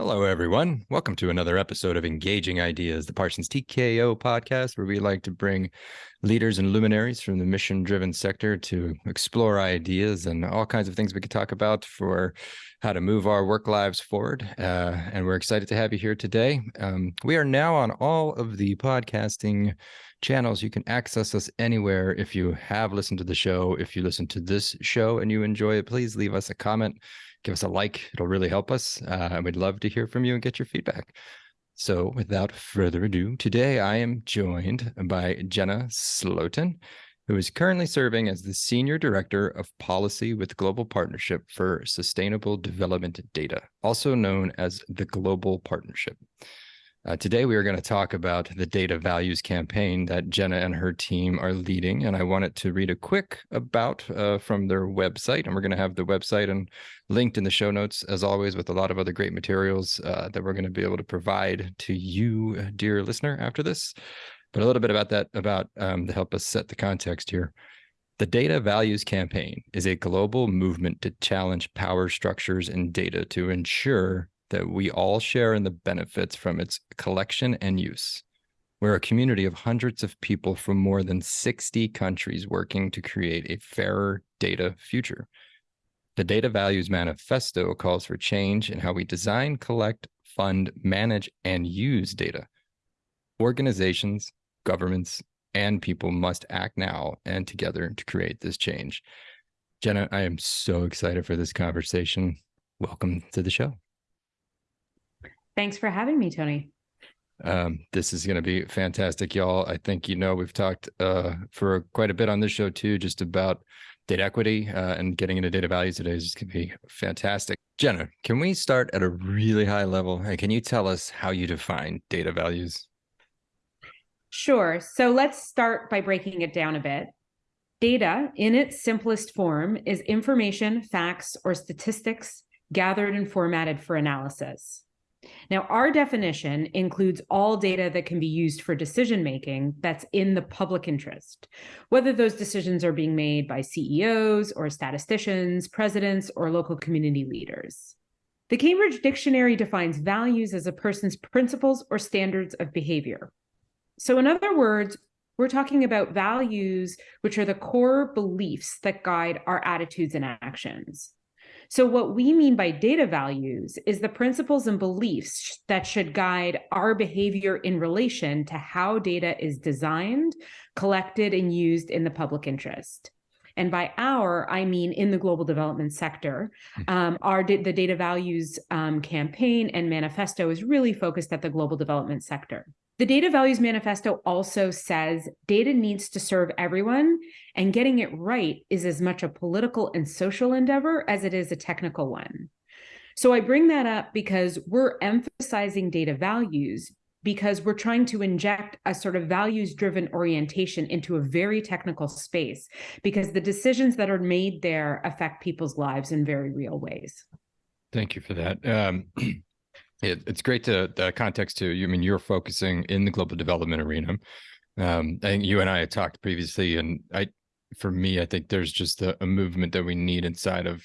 Hello, everyone. Welcome to another episode of Engaging Ideas, the Parsons TKO podcast, where we like to bring leaders and luminaries from the mission driven sector to explore ideas and all kinds of things we could talk about for how to move our work lives forward. Uh, and we're excited to have you here today. Um, we are now on all of the podcasting channels. You can access us anywhere. If you have listened to the show, if you listen to this show and you enjoy it, please leave us a comment give us a like. It'll really help us. Uh, we'd love to hear from you and get your feedback. So without further ado, today I am joined by Jenna Slotin, who is currently serving as the Senior Director of Policy with Global Partnership for Sustainable Development Data, also known as the Global Partnership. Uh, today, we are going to talk about the data values campaign that Jenna and her team are leading. And I wanted to read a quick about uh, from their website. And we're going to have the website and linked in the show notes, as always, with a lot of other great materials uh, that we're going to be able to provide to you, dear listener, after this. But a little bit about that, about um, to help us set the context here. The Data Values Campaign is a global movement to challenge power structures and data to ensure that we all share in the benefits from its collection and use. We're a community of hundreds of people from more than 60 countries working to create a fairer data future. The Data Values Manifesto calls for change in how we design, collect, fund, manage, and use data. Organizations, governments, and people must act now and together to create this change. Jenna, I am so excited for this conversation. Welcome to the show. Thanks for having me, Tony. Um, this is going to be fantastic, y'all. I think you know we've talked uh, for quite a bit on this show too, just about data equity uh, and getting into data values today is going to be fantastic. Jenna, can we start at a really high level? Hey, can you tell us how you define data values? Sure. So let's start by breaking it down a bit. Data, in its simplest form, is information, facts, or statistics gathered and formatted for analysis. Now, our definition includes all data that can be used for decision making that's in the public interest, whether those decisions are being made by CEOs or statisticians, presidents, or local community leaders. The Cambridge Dictionary defines values as a person's principles or standards of behavior. So, in other words, we're talking about values, which are the core beliefs that guide our attitudes and actions. So, what we mean by data values is the principles and beliefs that should guide our behavior in relation to how data is designed, collected, and used in the public interest. And by our, I mean in the global development sector. Hmm. Um, our the data values um, campaign and manifesto is really focused at the global development sector. The Data Values Manifesto also says data needs to serve everyone, and getting it right is as much a political and social endeavor as it is a technical one. So I bring that up because we're emphasizing data values because we're trying to inject a sort of values driven orientation into a very technical space because the decisions that are made there affect people's lives in very real ways. Thank you for that. Um, it, it's great to the context too. You I mean you're focusing in the global development arena. Um, I think you and I had talked previously, and I, for me, I think there's just a, a movement that we need inside of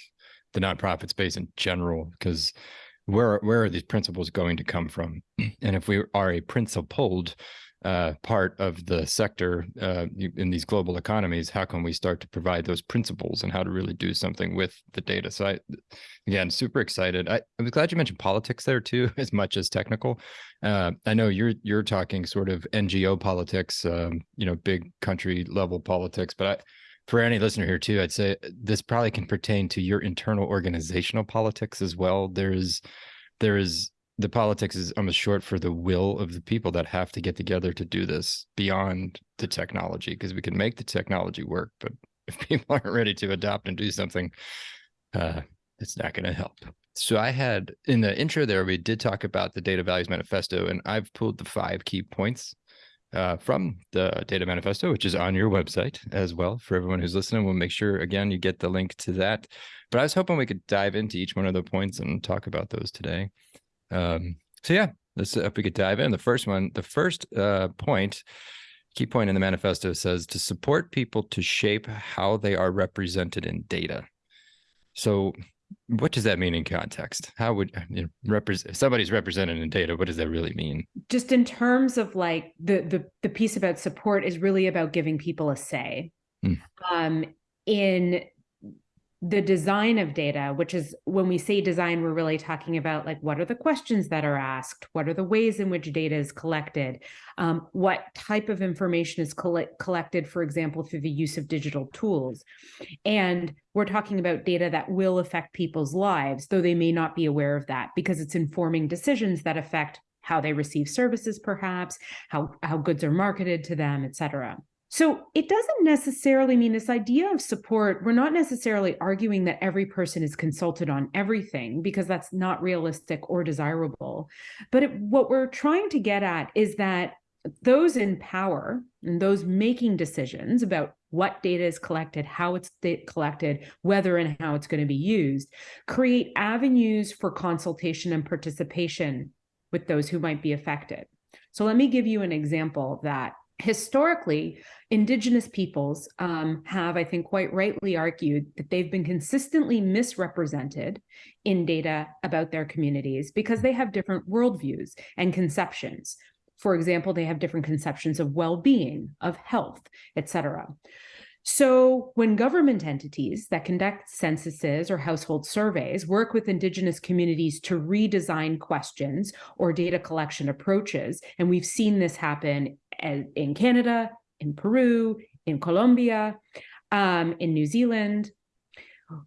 the nonprofit space in general, because where where are these principles going to come from? And if we are a principled uh, part of the sector uh, in these global economies, how can we start to provide those principles and how to really do something with the data? So, I, again, super excited. I, I was glad you mentioned politics there too, as much as technical. Uh, I know you're you're talking sort of NGO politics, um, you know, big country level politics, but I, for any listener here too, I'd say this probably can pertain to your internal organizational politics as well. There's there is the politics is almost short for the will of the people that have to get together to do this beyond the technology because we can make the technology work but if people aren't ready to adopt and do something uh, it's not going to help. So i had in the intro there we did talk about the data values manifesto and i've pulled the five key points uh, from the data manifesto which is on your website as well. For everyone who's listening we'll make sure again you get the link to that. But i was hoping we could dive into each one of the points and talk about those today um, so yeah, let's if we could dive in. The first one, the first uh, point, key point in the manifesto says to support people to shape how they are represented in data. So what does that mean in context? How would you know, represent somebody's represented in data? What does that really mean? Just in terms of like the the the piece about support is really about giving people a say. Hmm. Um, in the design of data, which is when we say design, we're really talking about like what are the questions that are asked, what are the ways in which data is collected, um, what type of information is collect collected, for example, through the use of digital tools. And we're talking about data that will affect people's lives, though they may not be aware of that because it's informing decisions that affect how they receive services, perhaps, how, how goods are marketed to them, et cetera. So it doesn't necessarily mean this idea of support. We're not necessarily arguing that every person is consulted on everything because that's not realistic or desirable. But it, what we're trying to get at is that those in power and those making decisions about what data is collected, how it's collected, whether and how it's going to be used, create avenues for consultation and participation with those who might be affected. So let me give you an example of that historically, Indigenous peoples um, have, I think, quite rightly argued that they've been consistently misrepresented in data about their communities because they have different worldviews and conceptions. For example, they have different conceptions of well-being, of health, etc. So when government entities that conduct censuses or household surveys work with Indigenous communities to redesign questions or data collection approaches, and we've seen this happen in Canada, in Peru, in Colombia, um, in New Zealand,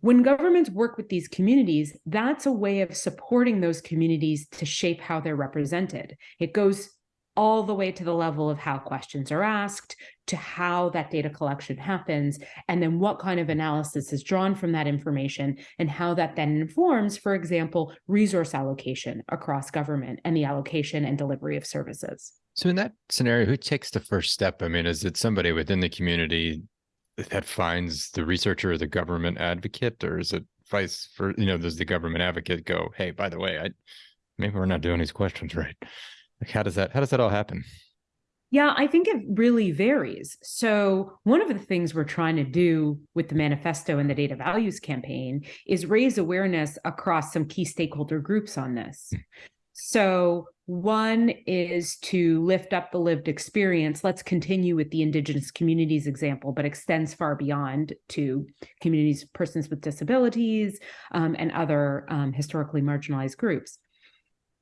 when governments work with these communities, that's a way of supporting those communities to shape how they're represented. It goes all the way to the level of how questions are asked, to how that data collection happens, and then what kind of analysis is drawn from that information, and how that then informs, for example, resource allocation across government and the allocation and delivery of services. So, in that scenario, who takes the first step? I mean, is it somebody within the community that finds the researcher or the government advocate, or is it vice for you know, does the government advocate go, hey, by the way, I maybe we're not doing these questions right? Like, how does that how does that all happen? Yeah, I think it really varies. So, one of the things we're trying to do with the manifesto and the data values campaign is raise awareness across some key stakeholder groups on this. Hmm. So, one is to lift up the lived experience. Let's continue with the Indigenous communities example, but extends far beyond to communities, persons with disabilities, um, and other um, historically marginalized groups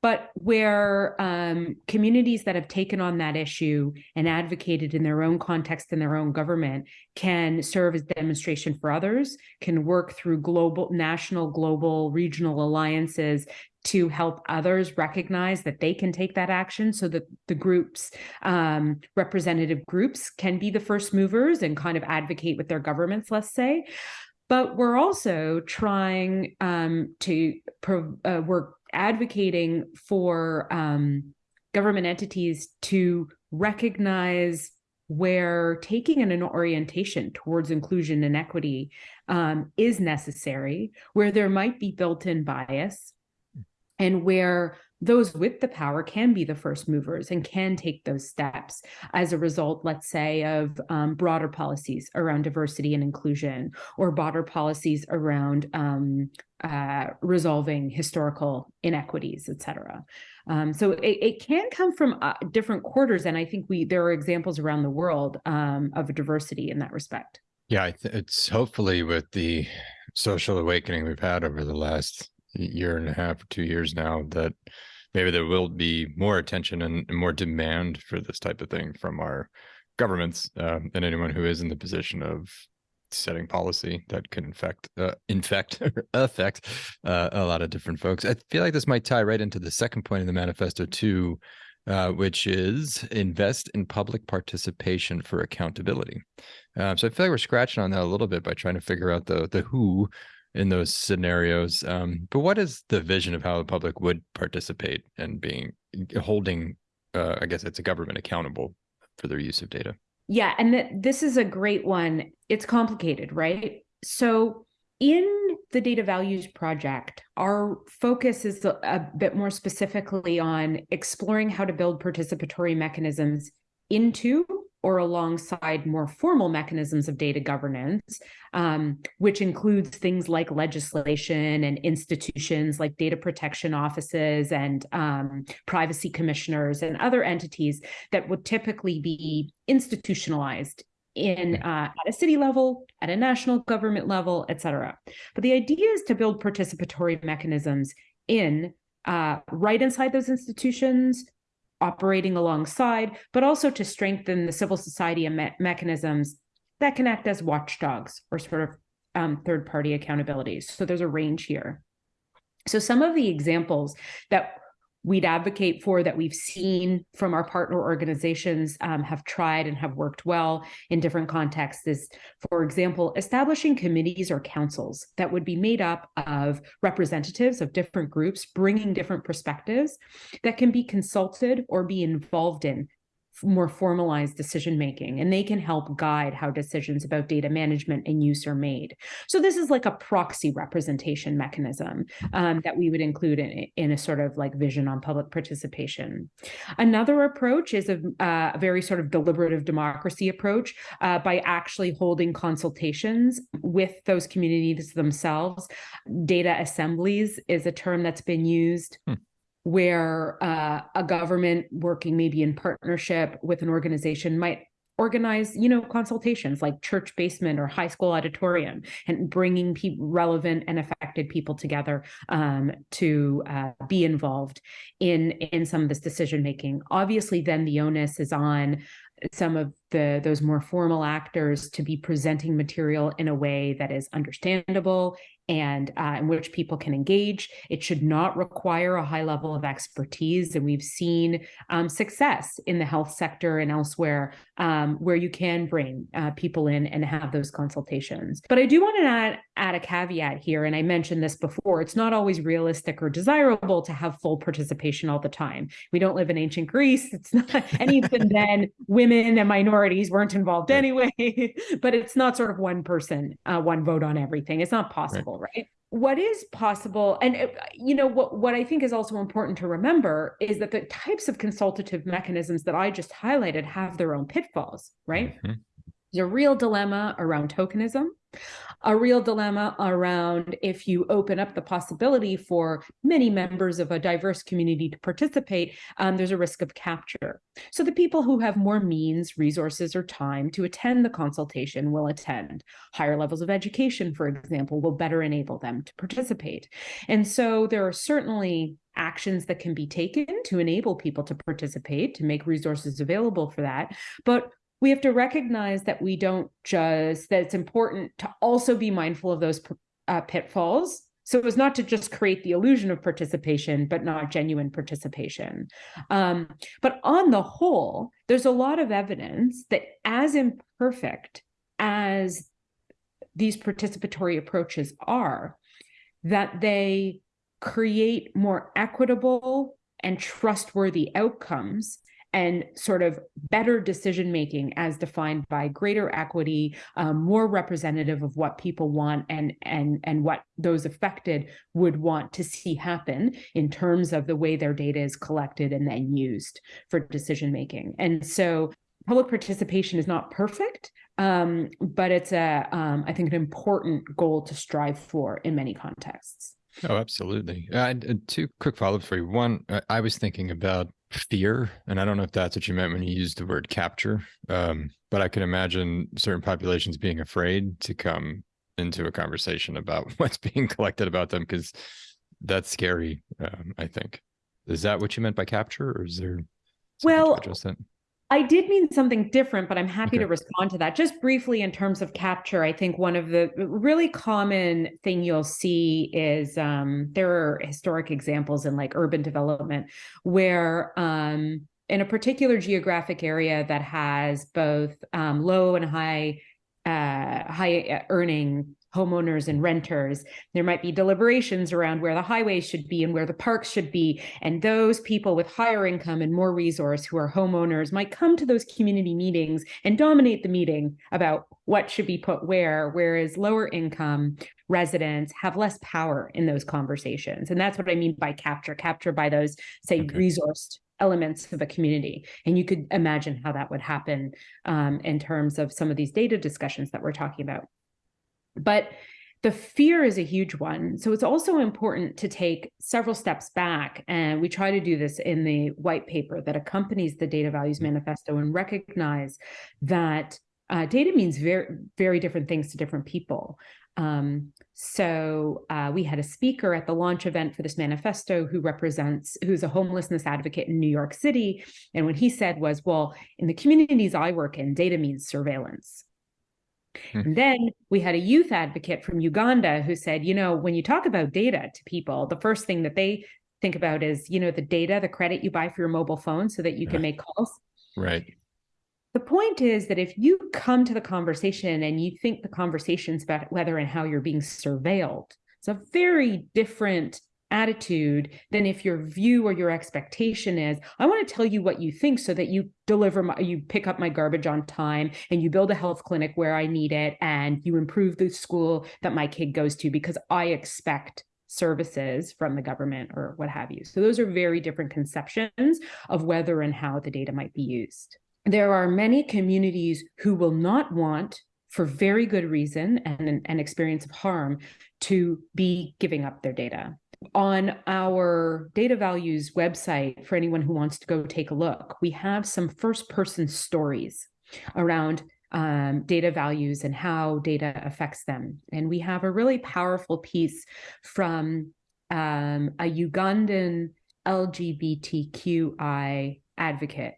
but where um, communities that have taken on that issue and advocated in their own context in their own government can serve as demonstration for others, can work through global, national, global, regional alliances to help others recognize that they can take that action so that the groups, um, representative groups can be the first movers and kind of advocate with their governments, let's say. But we're also trying um, to uh, work advocating for um, government entities to recognize where taking an, an orientation towards inclusion and equity um, is necessary, where there might be built-in bias, and where those with the power can be the first movers and can take those steps as a result, let's say, of um, broader policies around diversity and inclusion or broader policies around um, uh, resolving historical inequities, et cetera. Um, so it, it, can come from uh, different quarters. And I think we there are examples around the world um, of diversity in that respect. Yeah, it's hopefully with the social awakening we've had over the last year and a half or two years now that maybe there will be more attention and more demand for this type of thing from our governments uh, and anyone who is in the position of setting policy that can infect uh, infect affect uh, a lot of different folks. I feel like this might tie right into the second point in the manifesto too uh, which is invest in public participation for accountability. Um, so i feel like we're scratching on that a little bit by trying to figure out the the who in those scenarios. Um, but what is the vision of how the public would participate and being holding, uh, I guess it's a government accountable for their use of data? Yeah, and th- this is a great one. It's complicated, right? So in the data values project, our focus is a, a bit more specifically on exploring how to build participatory mechanisms into or alongside more formal mechanisms of data governance, um, which includes things like legislation and institutions like data protection offices and um, privacy commissioners and other entities that would typically be institutionalized in uh, at a city level, at a national government level, et cetera. But the idea is to build participatory mechanisms in uh, right inside those institutions, operating alongside, but also to strengthen the civil society me mechanisms that can act as watchdogs or sort of um, third party accountabilities. So there's a range here. So some of the examples that we'd advocate for that we've seen from our partner organizations um, have tried and have worked well in different contexts. Is, for example, establishing committees or councils that would be made up of representatives of different groups, bringing different perspectives that can be consulted or be involved in more formalized decision making and they can help guide how decisions about data management and use are made. So this is like a proxy representation mechanism um, that we would include in, in a sort of like vision on public participation. Another approach is a, uh, a very sort of deliberative democracy approach uh, by actually holding consultations with those communities themselves. Data assemblies is a term that's been used hmm where uh, a government working maybe in partnership with an organization might organize you know consultations like church basement or high school auditorium and bringing relevant and affected people together um, to uh, be involved in in some of this decision making obviously then the onus is on some of the those more formal actors to be presenting material in a way that is understandable and uh, in which people can engage. It should not require a high level of expertise. And we've seen um, success in the health sector and elsewhere um, where you can bring uh, people in and have those consultations. But I do want to add, add a caveat here. And I mentioned this before it's not always realistic or desirable to have full participation all the time. We don't live in ancient Greece. It's not, and even then, women and minorities weren't involved anyway. but it's not sort of one person, uh, one vote on everything. It's not possible. Right right? What is possible, and uh, you know what what I think is also important to remember is that the types of consultative mechanisms that I just highlighted have their own pitfalls, right? Mm-hmm. There's a real dilemma around tokenism a real dilemma around if you open up the possibility for many members of a diverse community to participate, um, there's a risk of capture. So the people who have more means, resources, or time to attend the consultation will attend. Higher levels of education, for example, will better enable them to participate. And so there are certainly actions that can be taken to enable people to participate, to make resources available for that. But we have to recognize that we don't just that it's important to also be mindful of those uh, pitfalls. So as not to just create the illusion of participation but not genuine participation. Um, but on the whole there's a lot of evidence that as imperfect as these participatory approaches are that they create more equitable and trustworthy outcomes and sort of better decision making as defined by greater equity, um, more representative of what people want and and and what those affected would want to see happen in terms of the way their data is collected and then used for decision making. And so public participation is not perfect, um, but it's a um, I think an important goal to strive for in many contexts. Oh, absolutely. Uh, two quick follow-ups for you. One, I was thinking about fear and i don't know if that's what you meant when you used the word capture um, but i can imagine certain populations being afraid to come into a conversation about what's being collected about them because that's scary um, i think. Is that what you meant by capture or is there well I did mean something different, but I'm happy okay. to respond to that. Just briefly, in terms of capture, I think one of the really common thing you'll see is um, there are historic examples in like urban development where um, in a particular geographic area that has both um, low and high uh, high earning homeowners and renters. There might be deliberations around where the highways should be and where the parks should be. And those people with higher income and more resource who are homeowners might come to those community meetings and dominate the meeting about what should be put where, whereas lower income residents have less power in those conversations. And that's what I mean by capture, capture by those, say, okay. resourced elements of a community. And you could imagine how that would happen um, in terms of some of these data discussions that we're talking about. But the fear is a huge one. So it's also important to take several steps back. And we try to do this in the white paper that accompanies the Data Values Manifesto and recognize that uh, data means very, very different things to different people. Um, so uh, we had a speaker at the launch event for this manifesto who represents, who's a homelessness advocate in New York City. And what he said was, well, in the communities I work in, data means surveillance. Hmm. And then we had a youth advocate from Uganda who said, you know, when you talk about data to people, the first thing that they think about is, you know, the data, the credit you buy for your mobile phone so that you can make calls. Right. The point is that if you come to the conversation and you think the conversation's about whether and how you're being surveilled, it's a very different attitude than if your view or your expectation is i want to tell you what you think so that you deliver my you pick up my garbage on time and you build a health clinic where i need it and you improve the school that my kid goes to because i expect services from the government or what have you. So those are very different conceptions of whether and how the data might be used. There are many communities who will not want for very good reason and an experience of harm to be giving up their data on our data values website for anyone who wants to go take a look we have some first person stories around um, data values and how data affects them. And we have a really powerful piece from um, a ugandan lgbtqi advocate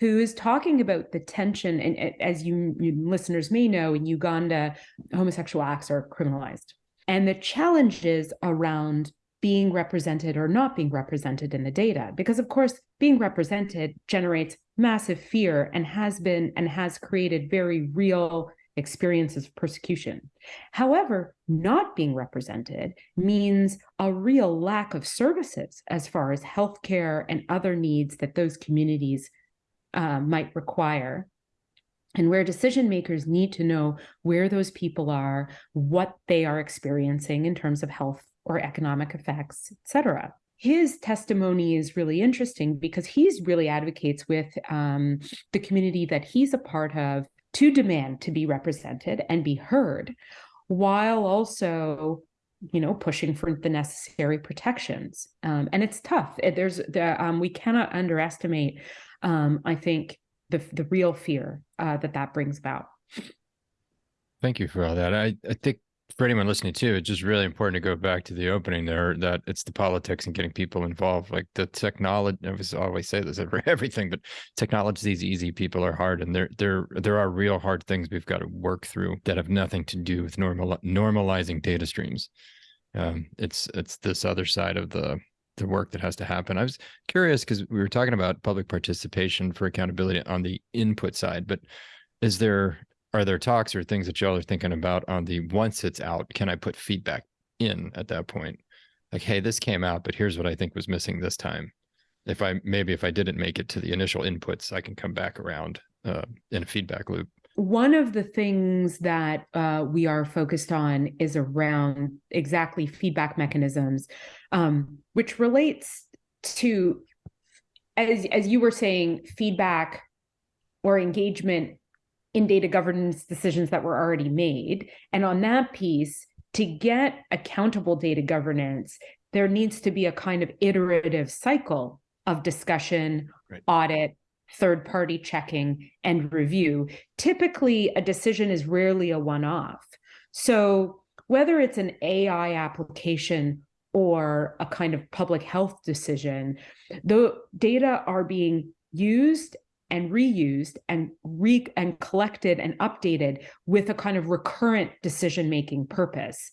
who is talking about the tension and as you, you listeners may know in uganda homosexual acts are criminalized and the challenges around being represented or not being represented in the data. Because, of course, being represented generates massive fear and has been and has created very real experiences of persecution. However, not being represented means a real lack of services as far as healthcare and other needs that those communities uh, might require and where decision makers need to know where those people are, what they are experiencing in terms of health or economic effects, etc. His testimony is really interesting because he's really advocates with um, the community that he's a part of to demand to be represented and be heard, while also you know pushing for the necessary protections um, and it's tough there's the um, we cannot underestimate um, i think the the real fear uh, that that brings about. Thank you for all that. I I think for anyone listening too, it's just really important to go back to the opening there that it's the politics and getting people involved. Like the technology, I always say this for everything, but technology is easy, people are hard, and there there there are real hard things we've got to work through that have nothing to do with normal normalizing data streams. Um, it's it's this other side of the the work that has to happen. I was curious because we were talking about public participation for accountability on the input side, but is there are there talks or things that y'all are thinking about on the once it's out, can I put feedback in at that point? Like, hey, this came out, but here's what I think was missing this time. If I maybe if I didn't make it to the initial inputs, I can come back around uh, in a feedback loop one of the things that uh, we are focused on is around exactly feedback mechanisms, um, which relates to, as, as you were saying, feedback or engagement in data governance decisions that were already made. And on that piece, to get accountable data governance, there needs to be a kind of iterative cycle of discussion, right. audit, third party checking and review. Typically, a decision is rarely a one off. So, whether it's an AI application or a kind of public health decision, the data are being used and reused and re and collected and updated with a kind of recurrent decision making purpose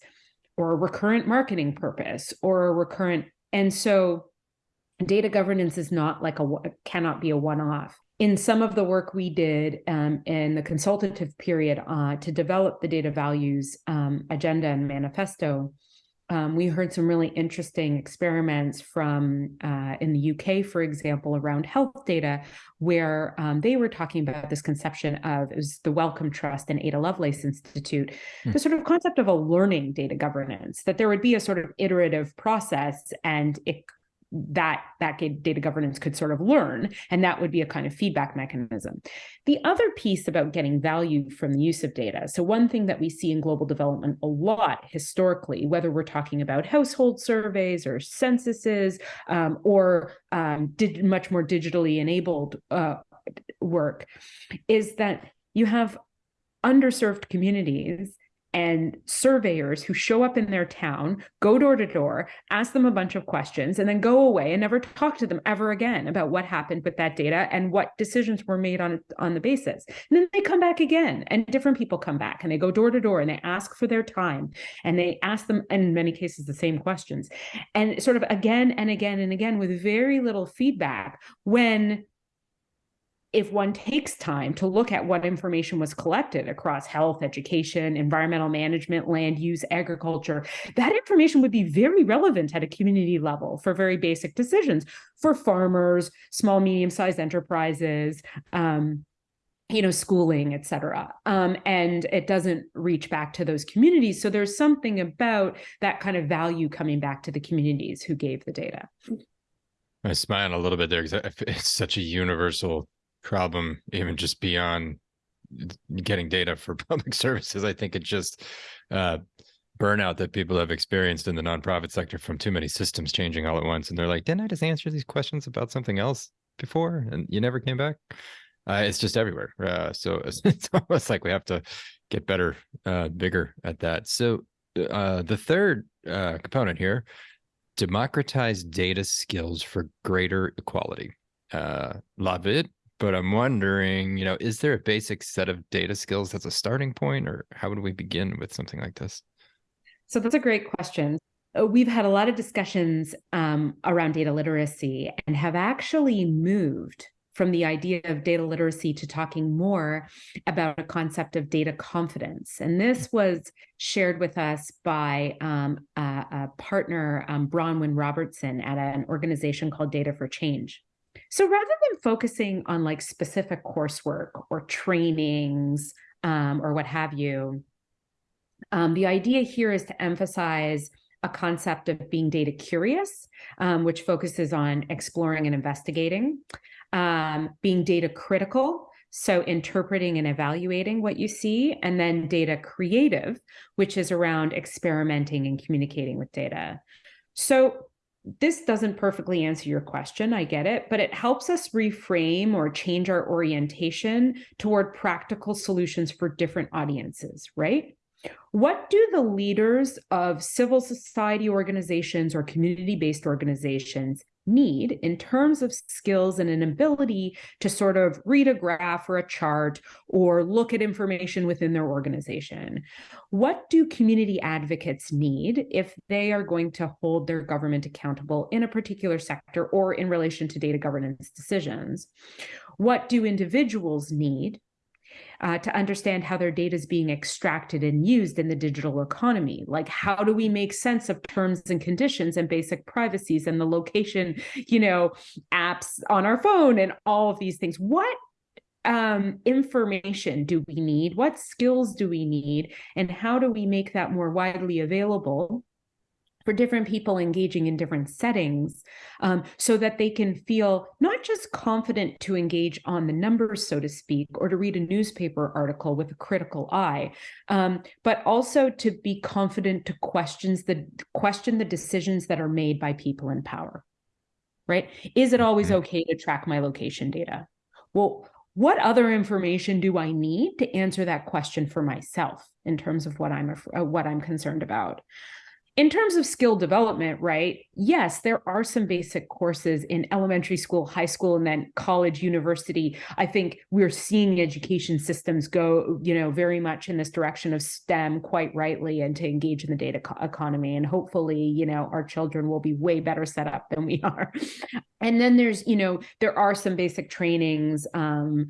or a recurrent marketing purpose or a recurrent and so data governance is not like a cannot be a one-off in some of the work we did um, in the consultative period uh, to develop the data values um, agenda and manifesto um, we heard some really interesting experiments from uh, in the UK, for example, around health data, where um, they were talking about this conception of it was the Wellcome Trust and Ada Lovelace Institute, mm. the sort of concept of a learning data governance, that there would be a sort of iterative process and it that that data governance could sort of learn and that would be a kind of feedback mechanism. The other piece about getting value from the use of data so one thing that we see in global development a lot historically whether we're talking about household surveys or censuses um, or um, did much more digitally enabled uh, work is that you have underserved communities and surveyors who show up in their town, go door to door, ask them a bunch of questions, and then go away and never talk to them ever again about what happened with that data and what decisions were made on, on the basis. And then they come back again, and different people come back and they go door to door and they ask for their time and they ask them, in many cases, the same questions. And sort of again and again and again with very little feedback when if one takes time to look at what information was collected across health, education, environmental management, land use, agriculture, that information would be very relevant at a community level for very basic decisions for farmers, small, medium-sized enterprises, um, you know, schooling, et cetera. Um, and it doesn't reach back to those communities. So there's something about that kind of value coming back to the communities who gave the data. I smile a little bit there because it's such a universal problem, even just beyond getting data for public services. I think it's just uh, burnout that people have experienced in the nonprofit sector from too many systems changing all at once. And they're like, didn't I just answer these questions about something else before? And you never came back. Uh, it's just everywhere. Uh, so it's, it's, almost like we have to get better, uh, bigger at that. So uh, the third uh, component here, democratize data skills for greater equality. Uh, love it but I'm wondering, you know, is there a basic set of data skills that's a starting point, or how would we begin with something like this? So that's a great question. Uh, we've had a lot of discussions um, around data literacy and have actually moved from the idea of data literacy to talking more about a concept of data confidence. And this was shared with us by um, a, a, partner, um, Bronwyn Robertson, at an organization called Data for Change. So rather than focusing on like specific coursework or trainings um, or what have you, um, the idea here is to emphasize a concept of being data curious, um, which focuses on exploring and investigating, um, being data critical, so interpreting and evaluating what you see, and then data creative, which is around experimenting and communicating with data. So this doesn't perfectly answer your question, I get it, but it helps us reframe or change our orientation toward practical solutions for different audiences, right? What do the leaders of civil society organizations or community-based organizations need in terms of skills and an ability to sort of read a graph or a chart or look at information within their organization. What do community advocates need if they are going to hold their government accountable in a particular sector or in relation to data governance decisions? What do individuals need uh, to understand how their data is being extracted and used in the digital economy. Like, how do we make sense of terms and conditions and basic privacies and the location, you know, apps on our phone and all of these things? What um, information do we need? What skills do we need? And how do we make that more widely available for different people engaging in different settings um, so that they can feel not just confident to engage on the numbers, so to speak, or to read a newspaper article with a critical eye, um, but also to be confident to questions the question the decisions that are made by people in power, right? Is it always mm-hmm. okay to track my location data? Well, what other information do I need to answer that question for myself in terms of what I'm uh, what I'm concerned about? In terms of skill development, right? Yes, there are some basic courses in elementary school, high school, and then college, university. I think we're seeing education systems go, you know, very much in this direction of STEM quite rightly and to engage in the data economy. And hopefully, you know, our children will be way better set up than we are. And then there's, you know, there are some basic trainings um,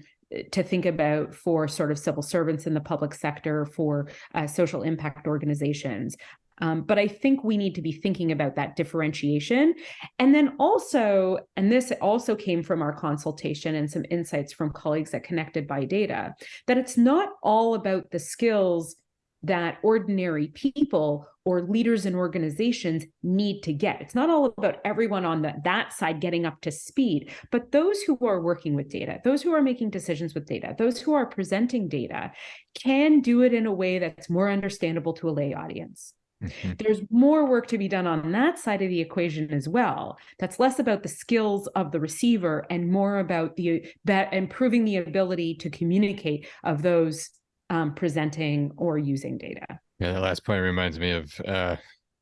to think about for sort of civil servants in the public sector, for uh, social impact organizations. Um, but I think we need to be thinking about that differentiation. And then also, and this also came from our consultation and some insights from colleagues at Connected by Data, that it's not all about the skills that ordinary people or leaders in organizations need to get. It's not all about everyone on the, that side getting up to speed, but those who are working with data, those who are making decisions with data, those who are presenting data can do it in a way that's more understandable to a lay audience. Mm-hmm. There's more work to be done on that side of the equation as well. That's less about the skills of the receiver and more about the that improving the ability to communicate of those um, presenting or using data. Yeah, the last point reminds me of uh,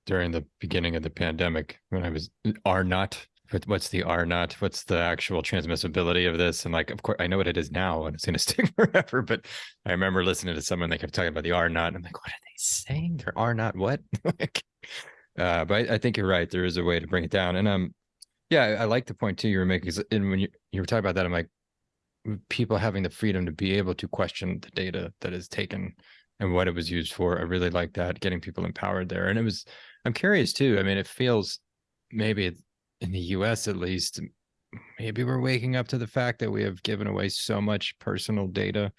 during the beginning of the pandemic when I was R naught what's the R naught? What's the actual transmissibility of this? And like, of course, I know what it is now, and it's going to stick forever. But I remember listening to someone they kept talking about the R naught, I'm like, what are they saying? There are not what? like, uh, but I, I, think you're right. There is a way to bring it down, and um, yeah, I, I like the point too you were making. And when you you were talking about that, I'm like, people having the freedom to be able to question the data that is taken and what it was used for. I really like that, getting people empowered there. And it was, I'm curious too. I mean, it feels maybe in the US at least, maybe we're waking up to the fact that we have given away so much personal data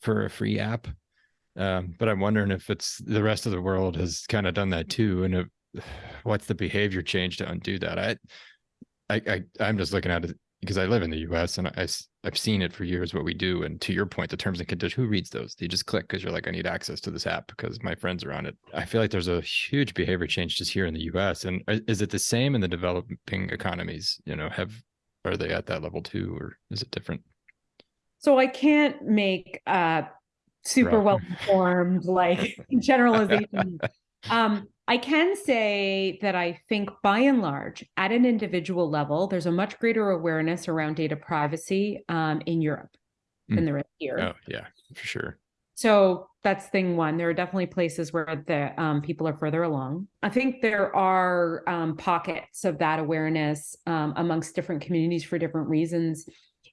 for a free app. Um, but I'm wondering if it's the rest of the world has kind of done that too. And what's the behavior change to undo that? I, I, I, I'm just looking at it because I live in the US and I, I've seen it for years what we do. And to your point, the terms and conditions, who reads those? You just click because you're like, I need access to this app because my friends are on it? I feel like there's a huge behavior change just here in the US. And is it the same in the developing economies? You know, have are they at that level too, or is it different? So I can't make uh super well informed like generalization. um, I can say that I think by and large, at an individual level, there's a much greater awareness around data privacy um, in Europe mm. than there is here. Oh, yeah, for sure. So that's thing one. There are definitely places where the um, people are further along. I think there are um, pockets of that awareness um, amongst different communities for different reasons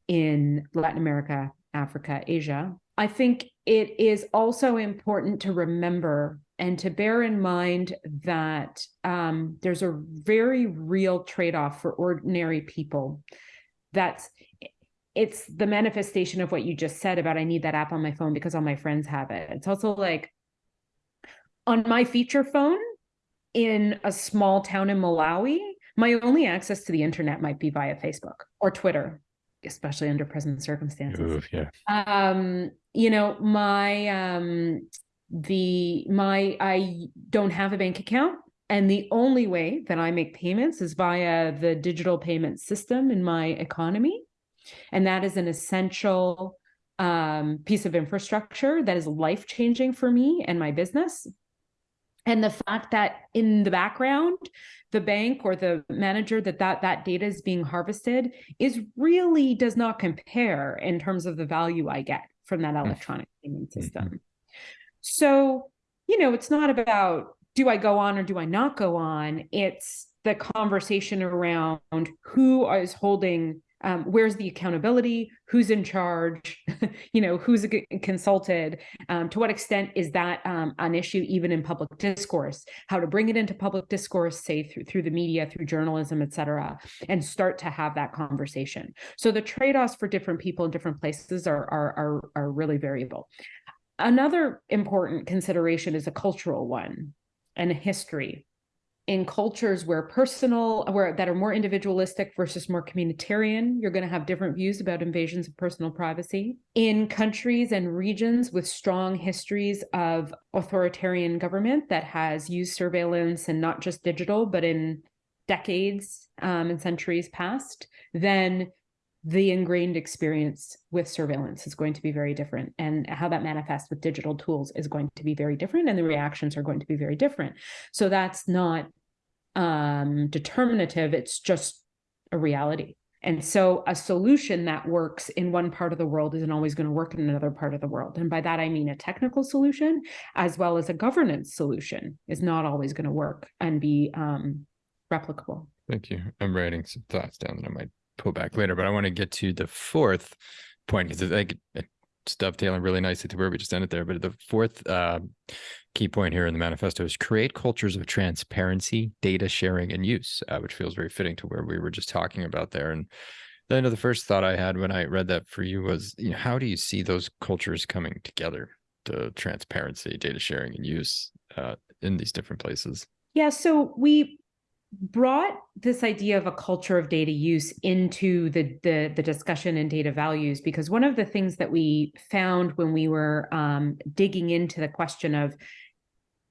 in Latin America, Africa, Asia. I think it is also important to remember and to bear in mind that um, there's a very real trade-off for ordinary people. That's it's the manifestation of what you just said about i need that app on my phone because all my friends have it. It's also like on my feature phone in a small town in malawi my only access to the internet might be via facebook or twitter especially under present circumstances. Ooh, yeah. Um you know my um the my I don't have a bank account and the only way that I make payments is via the digital payment system in my economy and that is an essential um, piece of infrastructure that is life changing for me and my business and the fact that in the background the bank or the manager that that that data is being harvested is really does not compare in terms of the value i get from that mm. electronic payment mm-hmm. system mm-hmm. So, you know, it's not about do I go on or do I not go on? It's the conversation around who is holding um, where's the accountability? Who's in charge? You know who's consulted? Um, to what extent is that um, an issue even in public discourse? How to bring it into public discourse say through, through the media through journalism et cetera and start to have that conversation. So the trade-offs for different people in different places are are are, are really variable. Another important consideration is a cultural one and a history. In cultures where personal, where that are more individualistic versus more communitarian, you're going to have different views about invasions of personal privacy. In countries and regions with strong histories of authoritarian government that has used surveillance and not just digital, but in decades um, and centuries past, then the ingrained experience with surveillance is going to be very different and how that manifests with digital tools is going to be very different and the reactions are going to be very different so that's not um, determinative it's just a reality. And so a solution that works in one part of the world isn't always going to work in another part of the world. And by that i mean a technical solution as well as a governance solution is not always going to work and be um, replicable. Thank you. I'm writing some thoughts down that i might pull back later, but I want to get to the fourth point because I it's dovetailing really nicely to where we just ended there. But the fourth uh, key point here in the manifesto is create cultures of transparency, data sharing, and use, uh, which feels very fitting to where we were just talking about there. And then the first thought I had when I read that for you was, you know, how do you see those cultures coming together? the transparency, data sharing, and use uh, in these different places? Yeah, so we brought this idea of a culture of data use into the, the, the discussion and data values because one of the things that we found when we were um, digging into the question of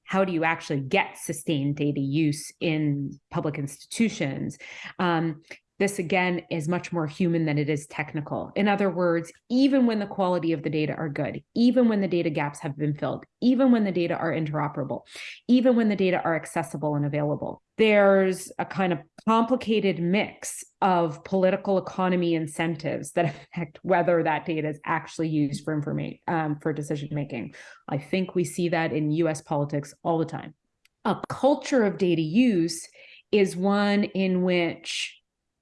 how do you actually get sustained data use in public institutions um, this again is much more human than it is technical. In other words, even when the quality of the data are good, even when the data gaps have been filled, even when the data are interoperable, even when the data are accessible and available, there's a kind of complicated mix of political economy incentives that affect whether that data is actually used for information um, for decision making. I think we see that in US politics all the time. A culture of data use is one in which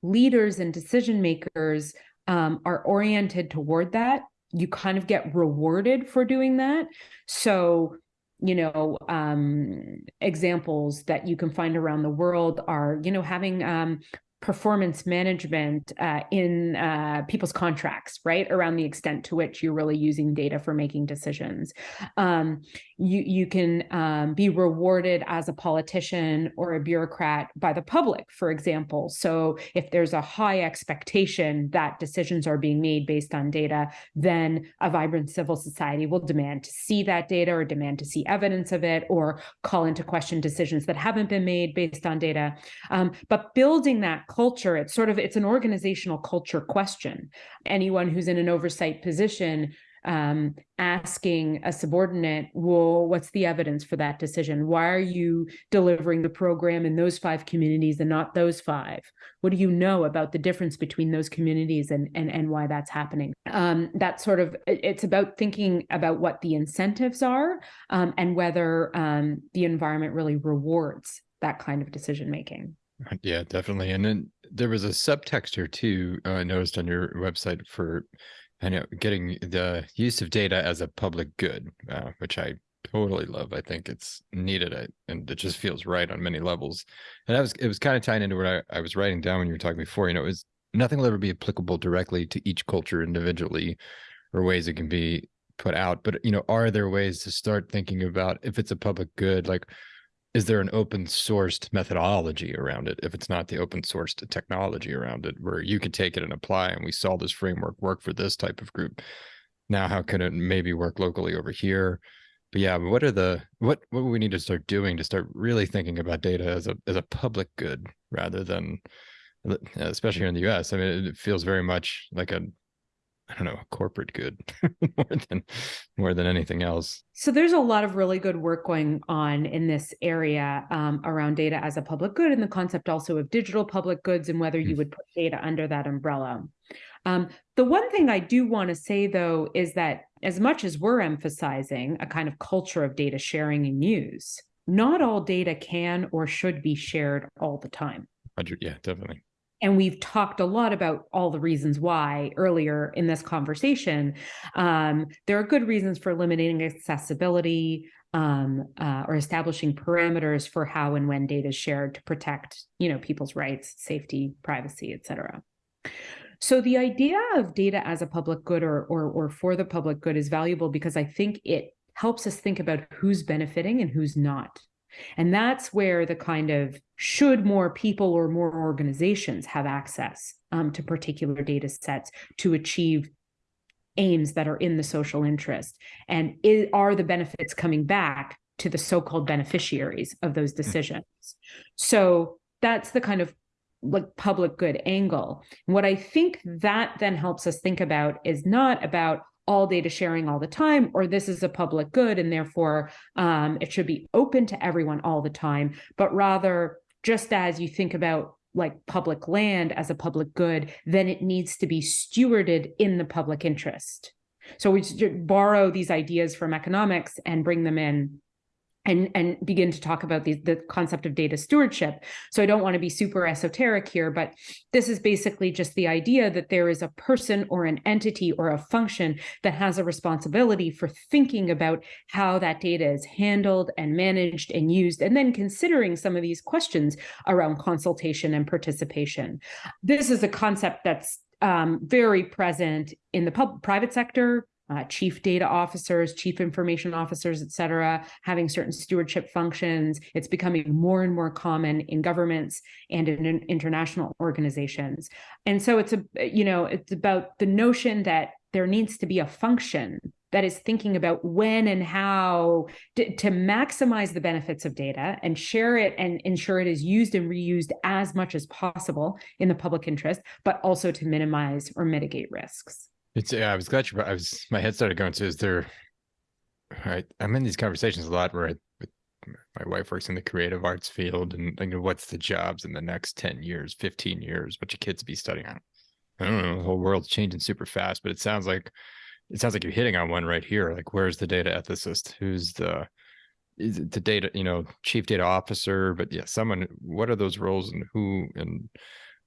leaders and decision makers um, are oriented toward that, you kind of get rewarded for doing that. So, you know, um, examples that you can find around the world are, you know, having um, performance management uh, in uh, people's contracts, right? Around the extent to which you're really using data for making decisions. Um, you, you can um, be rewarded as a politician or a bureaucrat by the public, for example. So if there's a high expectation that decisions are being made based on data, then a vibrant civil society will demand to see that data or demand to see evidence of it or call into question decisions that haven't been made based on data. Um, but building that culture, it's sort of, it's an organizational culture question. Anyone who's in an oversight position um, asking a subordinate, well, what's the evidence for that decision? Why are you delivering the program in those five communities and not those five? What do you know about the difference between those communities and and, and why that's happening? Um, that sort of it's about thinking about what the incentives are um, and whether um, the environment really rewards that kind of decision making. Yeah, definitely. And then there was a subtext here too. Uh, I noticed on your website for, I know, getting the use of data as a public good, uh, which I totally love. I think it's needed, I, and it just feels right on many levels. And I was, it was kind of tying into what I, I was writing down when you were talking before. You know, it was nothing will ever be applicable directly to each culture individually, or ways it can be put out. But you know, are there ways to start thinking about if it's a public good, like is there an open sourced methodology around it? If it's not the open sourced technology around it where you could take it and apply and we saw this framework work for this type of group. Now how can it maybe work locally over here? But yeah what are the what what we need to start doing to start really thinking about data as a as a public good rather than especially here in the us i mean it feels very much like a I don't know, corporate good more than more than anything else. So there's a lot of really good work going on in this area um, around data as a public good, and the concept also of digital public goods and whether you mm. would put data under that umbrella. Um, the one thing I do want to say though is that as much as we're emphasizing a kind of culture of data sharing and use, not all data can or should be shared all the time. Yeah, definitely and we've talked a lot about all the reasons why earlier in this conversation. Um, there are good reasons for limiting accessibility um, uh, or establishing parameters for how and when data is shared to protect, you know, people's rights, safety, privacy, et cetera. So the idea of data as a public good or, or, or for the public good is valuable because I think it helps us think about who's benefiting and who's not. And that's where the kind of should more people or more organizations have access um, to particular data sets to achieve aims that are in the social interest? And is, are the benefits coming back to the so-called beneficiaries of those hmm. decisions? So that's the kind of like public good angle. what I think that then helps us think about is not about all data sharing all the time, or this is a public good and therefore um, it should be open to everyone all the time, but rather just as you think about like public land as a public good, then it needs to be stewarded in the public interest. So we borrow these ideas from economics and bring them in and and begin to talk about the, the concept of data stewardship. So I don't want to be super esoteric here, but this is basically just the idea that there is a person or an entity or a function that has a responsibility for thinking about how that data is handled and managed and used, and then considering some of these questions around consultation and participation. This is a concept that's um, very present in the private sector, uh, chief data officers, chief information officers, et cetera, having certain stewardship functions. It's becoming more and more common in governments and in international organizations. And so it's a, you know, it's about the notion that there needs to be a function that is thinking about when and how to, to, maximize the benefits of data and share it and ensure it is used and reused as much as possible in the public interest, but also to minimize or mitigate risks. It's yeah, I was glad you. I was my head started going to is there. I I'm in these conversations a lot where I, my wife works in the creative arts field, and you know, what's the jobs in the next ten years, fifteen years? What your kids be studying? On? I don't know. The whole world's changing super fast, but it sounds like it sounds like you're hitting on one right here. Like, where's the data ethicist? Who's the is it the data, you know, chief data officer? But yeah, someone. What are those roles, and who, and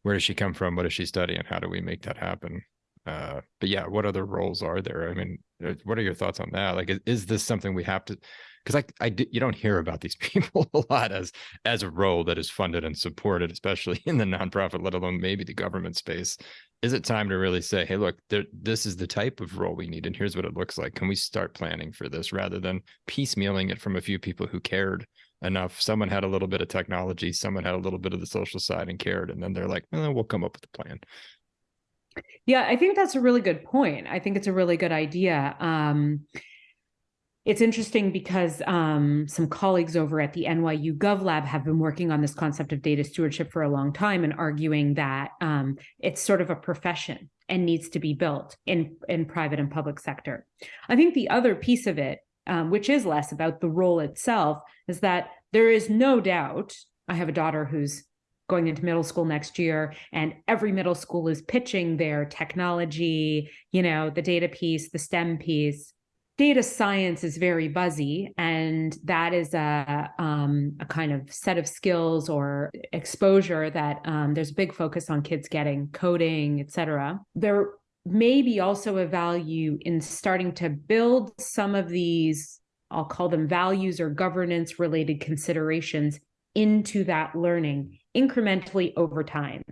where does she come from? What does she study, and how do we make that happen? Uh, but yeah, what other roles are there? I mean, uh, what are your thoughts on that? Like, is, is this something we have to? Because I, I, you don't hear about these people a lot as as a role that is funded and supported, especially in the nonprofit, let alone maybe the government space is it time to really say, hey, look, there, this is the type of role we need, and here's what it looks like? Can we start planning for this rather than piecemealing it from a few people who cared enough? Someone had a little bit of technology, someone had a little bit of the social side and cared, and then they're like, eh, we'll come up with a plan. Yeah, I think that's a really good point. I think it's a really good idea. Um, it's interesting because um, some colleagues over at the NYU GovLab have been working on this concept of data stewardship for a long time and arguing that um, it's sort of a profession and needs to be built in, in private and public sector. I think the other piece of it, um, which is less about the role itself, is that there is no doubt. I have a daughter who's going into middle school next year and every middle school is pitching their technology you know the data piece the stem piece. Data science is very buzzy and that is a, um, a kind of set of skills or exposure that um, there's a big focus on kids getting coding et cetera. There may be also a value in starting to build some of these i'll call them values or governance related considerations into that learning incrementally over time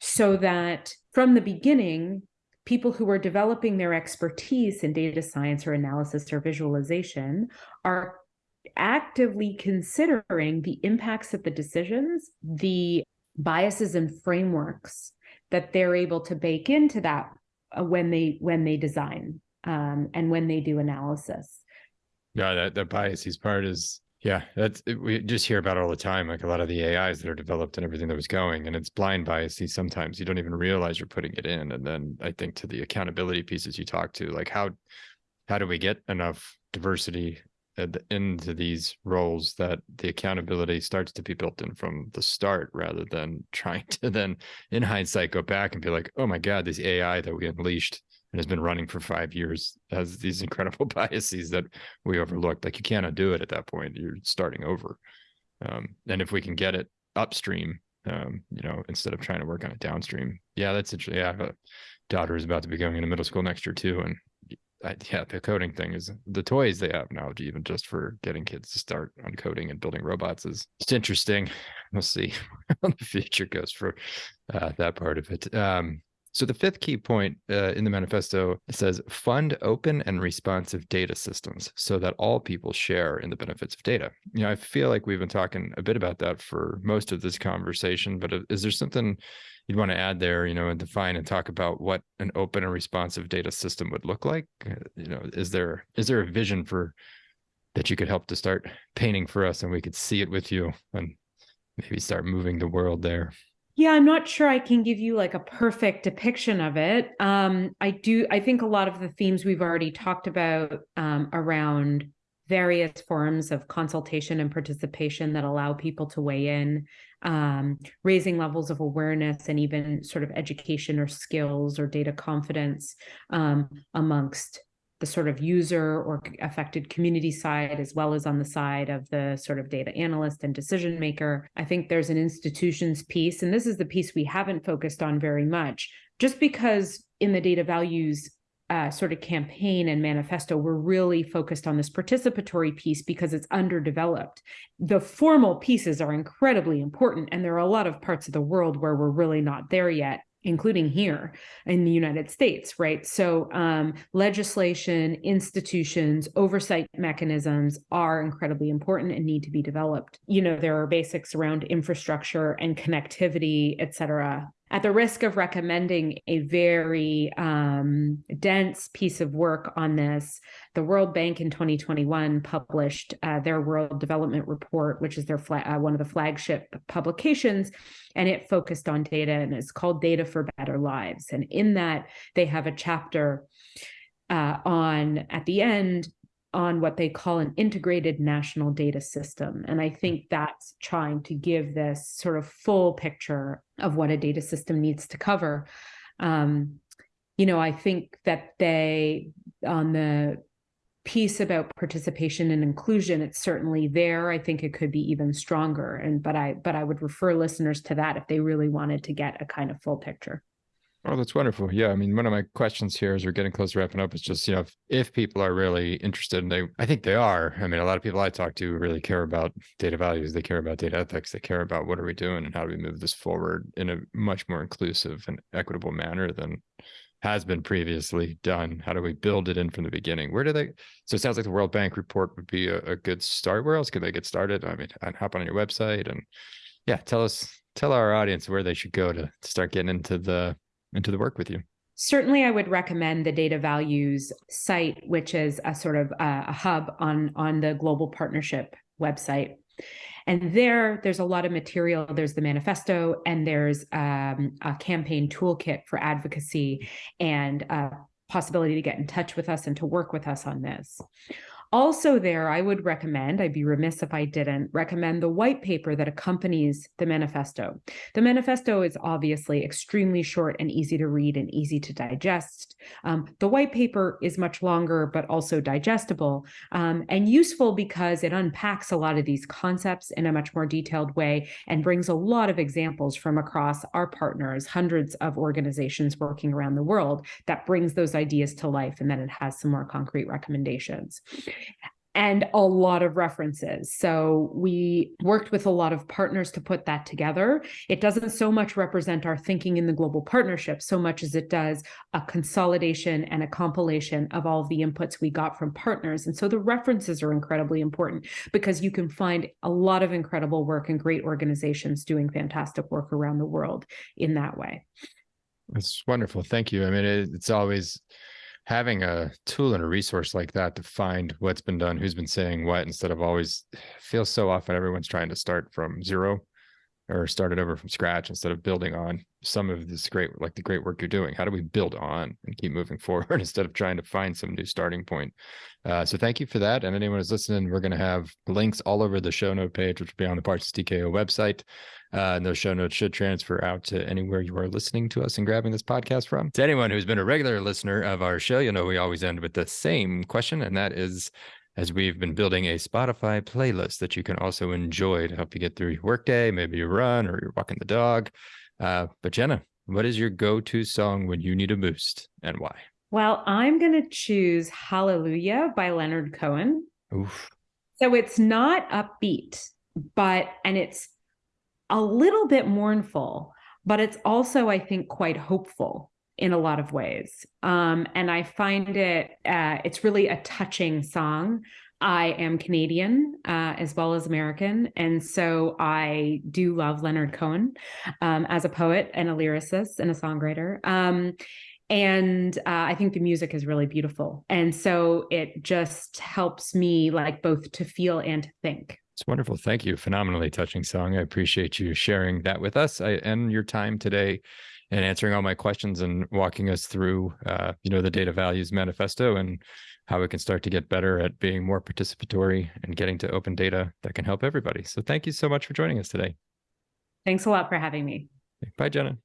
so that from the beginning people who are developing their expertise in data science or analysis or visualization are actively considering the impacts of the decisions, the biases and frameworks that they're able to bake into that uh, when they when they design um, and when they do analysis. Yeah, that the biases part is yeah, that's we just hear about all the time, like a lot of the AIs that are developed and everything that was going, and it's blind biases. Sometimes you don't even realize you're putting it in, and then I think to the accountability pieces you talk to, like how how do we get enough diversity into these roles that the accountability starts to be built in from the start, rather than trying to then, in hindsight, go back and be like, oh my god, this AI that we unleashed and has been running for five years has these incredible biases that we overlooked. Like you can't undo it at that point. You're starting over. Um, and if we can get it upstream, um, you know, instead of trying to work on it downstream, yeah, that's interesting. Yeah, I have a daughter who's about to be going into middle school next year too, and I, yeah, the coding thing is the toys they have now, even just for getting kids to start on coding and building robots is it's interesting. We'll see how the future goes for uh, that part of it. Um, so the fifth key point uh, in the manifesto says fund open and responsive data systems so that all people share in the benefits of data. You know, I feel like we've been talking a bit about that for most of this conversation, but is there something you'd want to add there, you know, and define and talk about what an open and responsive data system would look like? Uh, you know, is there is there a vision for that you could help to start painting for us and we could see it with you and maybe start moving the world there? Yeah, I'm not sure I can give you like a perfect depiction of it. Um, I do, I think a lot of the themes we've already talked about um, around various forms of consultation and participation that allow people to weigh in, um, raising levels of awareness and even sort of education or skills or data confidence um, amongst the sort of user or affected community side, as well as on the side of the sort of data analyst and decision maker. I think there's an institutions piece, and this is the piece we haven't focused on very much, just because in the data values uh, sort of campaign and manifesto, we're really focused on this participatory piece because it's underdeveloped. The formal pieces are incredibly important, and there are a lot of parts of the world where we're really not there yet including here in the United States, right? So, um, legislation, institutions, oversight mechanisms are incredibly important and need to be developed. You know, there are basics around infrastructure and connectivity, et cetera, at the risk of recommending a very um, dense piece of work on this, the World Bank in 2021 published uh, their World Development Report, which is their uh, one of the flagship publications, and it focused on data and it's called Data for Better Lives. And in that, they have a chapter uh, on at the end on what they call an integrated national data system. And I think that's trying to give this sort of full picture of what a data system needs to cover. Um, you know, I think that they, on the piece about participation and inclusion, it's certainly there. I think it could be even stronger. And but I but I would refer listeners to that if they really wanted to get a kind of full picture. Oh, that's wonderful. Yeah. I mean, one of my questions here as we're getting close to wrapping up is just, you know, if, if people are really interested and they, I think they are. I mean, a lot of people I talk to really care about data values. They care about data ethics. They care about what are we doing and how do we move this forward in a much more inclusive and equitable manner than has been previously done. How do we build it in from the beginning? Where do they? So it sounds like the World Bank report would be a, a good start. Where else can they get started? I mean, I'd hop on your website and yeah, tell us, tell our audience where they should go to, to start getting into the into the work with you? Certainly, I would recommend the Data Values site, which is a sort of a, a hub on on the Global Partnership website. And there, there's a lot of material. There's the manifesto, and there's um, a campaign toolkit for advocacy and a possibility to get in touch with us and to work with us on this. Also, there, I would recommend, I'd be remiss if I didn't recommend the white paper that accompanies the manifesto. The manifesto is obviously extremely short and easy to read and easy to digest. Um, the white paper is much longer, but also digestible um, and useful because it unpacks a lot of these concepts in a much more detailed way and brings a lot of examples from across our partners, hundreds of organizations working around the world that brings those ideas to life. And then it has some more concrete recommendations and a lot of references. So we worked with a lot of partners to put that together. It doesn't so much represent our thinking in the global partnership so much as it does a consolidation and a compilation of all of the inputs we got from partners. And so the references are incredibly important because you can find a lot of incredible work and great organizations doing fantastic work around the world in that way. That's wonderful. Thank you. I mean, it's always having a tool and a resource like that to find what's been done, who's been saying what, instead of always feels so often everyone's trying to start from zero or start it over from scratch instead of building on some of this great, like the great work you're doing. How do we build on and keep moving forward instead of trying to find some new starting point? Uh, so thank you for that. And anyone who's listening, we're going to have links all over the show note page, which will be on the Parsons TKO website. Uh, and those show notes should transfer out to anywhere you are listening to us and grabbing this podcast from. To anyone who's been a regular listener of our show, you know we always end with the same question, and that is as we've been building a Spotify playlist that you can also enjoy to help you get through your workday, maybe you run or you're walking the dog. Uh, but Jenna, what is your go-to song when you need a boost and why? Well, I'm going to choose Hallelujah by Leonard Cohen. Oof. So it's not upbeat, but, and it's a little bit mournful, but it's also, I think, quite hopeful in a lot of ways. Um, and I find it, uh, it's really a touching song. I am Canadian uh, as well as American. And so I do love Leonard Cohen um, as a poet and a lyricist and a songwriter. Um, and uh, I think the music is really beautiful. And so it just helps me like both to feel and to think. It's wonderful. Thank you. Phenomenally touching song. I appreciate you sharing that with us I, and your time today and answering all my questions and walking us through, uh, you know, the data values manifesto and how we can start to get better at being more participatory and getting to open data that can help everybody. So thank you so much for joining us today. Thanks a lot for having me. Bye, Jenna.